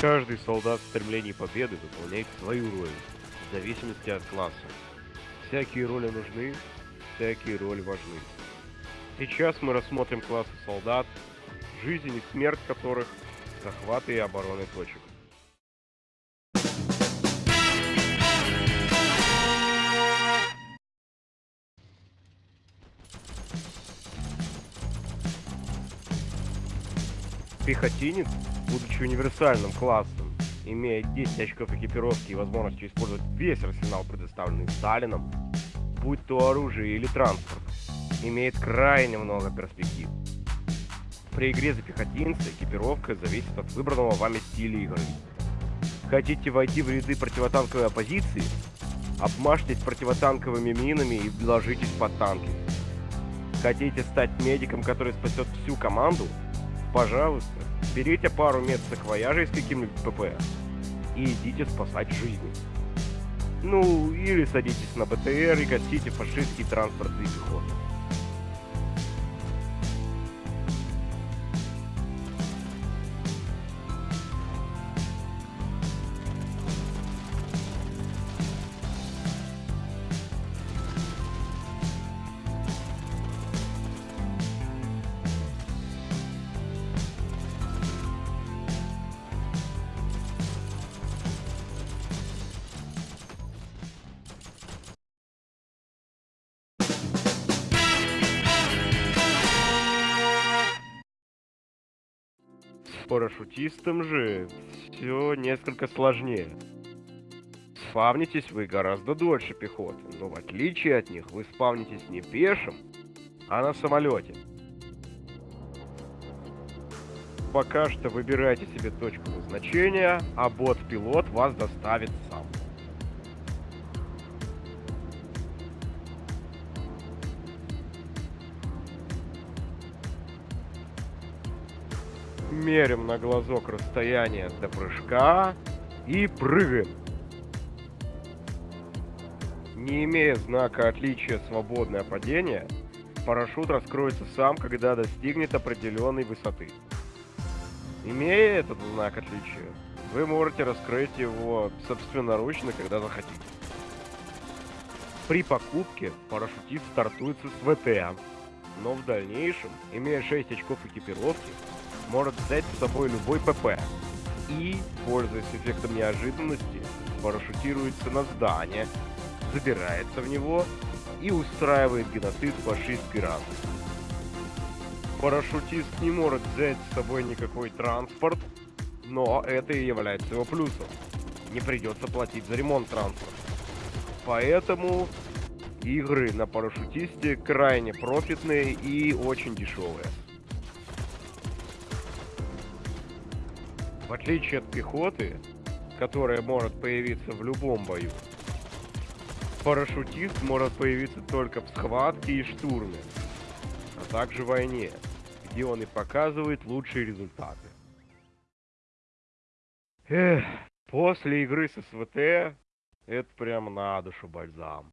Каждый солдат в стремлении победы выполняет свою роль, в зависимости от класса. Всякие роли нужны, всякие роли важны. Сейчас мы рассмотрим классы солдат, жизнь и смерть которых, захваты и обороны точек. Пехотинец, будучи универсальным классом, имея 10 очков экипировки и возможностью использовать весь арсенал, предоставленный Сталином, будь то оружие или транспорт, имеет крайне много перспектив. При игре за пехотинца экипировка зависит от выбранного вами стиля игры. Хотите войти в ряды противотанковой оппозиции? Обмажьтесь противотанковыми минами и ложитесь под танки. Хотите стать медиком, который спасет всю команду? Пожалуйста, берите пару мест саквояжей с каким-нибудь ПП и идите спасать жизни. Ну, или садитесь на БТР и гасите фашистский транспорт и пехоту. Парашютистом же все несколько сложнее. Спавнитесь вы гораздо дольше пехоты, но в отличие от них вы спавнитесь не пешим, а на самолете. Пока что выбирайте себе точку назначения, а бот-пилот вас доставит сам. Мерим на глазок расстояние до прыжка и прыгаем. Не имея знака отличия свободное падение, парашют раскроется сам, когда достигнет определенной высоты. Имея этот знак отличия, вы можете раскрыть его собственноручно, когда захотите. При покупке парашютист стартуется с ВТ, но в дальнейшем, имея 6 очков экипировки, может взять с собой любой ПП и, пользуясь эффектом неожиданности, парашютируется на здание, забирается в него и устраивает геноцид фашистской расы. Парашютист не может взять с собой никакой транспорт, но это и является его плюсом. Не придется платить за ремонт транспорта. Поэтому игры на парашютисте крайне профитные и очень дешевые. В отличие от пехоты, которая может появиться в любом бою, парашютист может появиться только в схватке и штурме, а также в войне, где он и показывает лучшие результаты. Эх, после игры с СВТ это прям на душу бальзам.